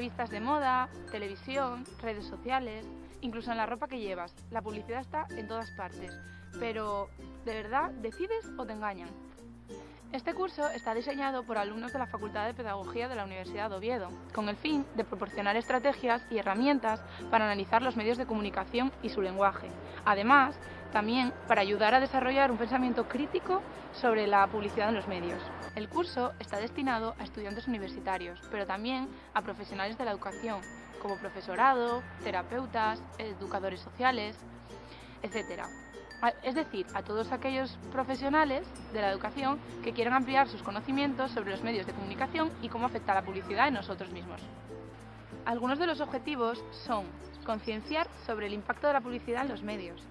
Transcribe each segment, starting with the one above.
revistas de moda, televisión, redes sociales, incluso en la ropa que llevas. La publicidad está en todas partes. Pero, ¿de verdad decides o te engañan? Este curso está diseñado por alumnos de la Facultad de Pedagogía de la Universidad de Oviedo, con el fin de proporcionar estrategias y herramientas para analizar los medios de comunicación y su lenguaje. Además, también para ayudar a desarrollar un pensamiento crítico sobre la publicidad en los medios. El curso está destinado a estudiantes universitarios, pero también a profesionales de la educación, como profesorado, terapeutas, educadores sociales, etc. Es decir, a todos aquellos profesionales de la educación que quieran ampliar sus conocimientos sobre los medios de comunicación y cómo afecta la publicidad en nosotros mismos. Algunos de los objetivos son concienciar sobre el impacto de la publicidad en los medios,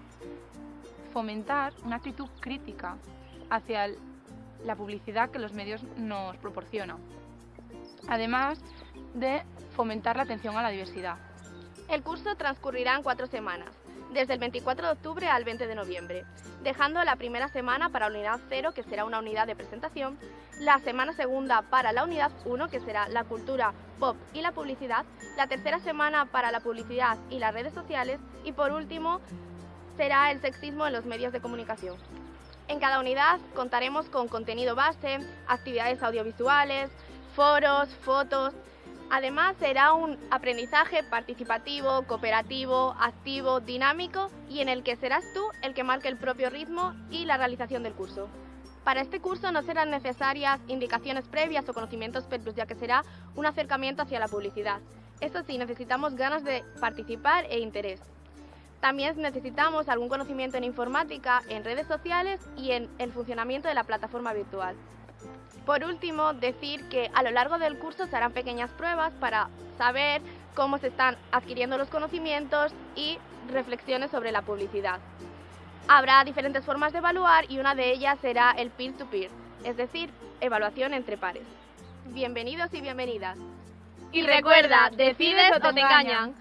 fomentar una actitud crítica hacia la publicidad que los medios nos proporcionan, además de fomentar la atención a la diversidad. El curso transcurrirá en cuatro semanas, desde el 24 de octubre al 20 de noviembre, dejando la primera semana para la unidad 0, que será una unidad de presentación, la semana segunda para la unidad 1, que será la cultura, pop y la publicidad, la tercera semana para la publicidad y las redes sociales y por último será el sexismo en los medios de comunicación. En cada unidad contaremos con contenido base, actividades audiovisuales, foros, fotos, Además, será un aprendizaje participativo, cooperativo, activo, dinámico y en el que serás tú el que marque el propio ritmo y la realización del curso. Para este curso no serán necesarias indicaciones previas o conocimientos previos, ya que será un acercamiento hacia la publicidad. Eso sí, necesitamos ganas de participar e interés. También necesitamos algún conocimiento en informática, en redes sociales y en el funcionamiento de la plataforma virtual. Por último, decir que a lo largo del curso se harán pequeñas pruebas para saber cómo se están adquiriendo los conocimientos y reflexiones sobre la publicidad. Habrá diferentes formas de evaluar y una de ellas será el peer-to-peer, es decir, evaluación entre pares. Bienvenidos y bienvenidas. Y recuerda, decides o te engañan.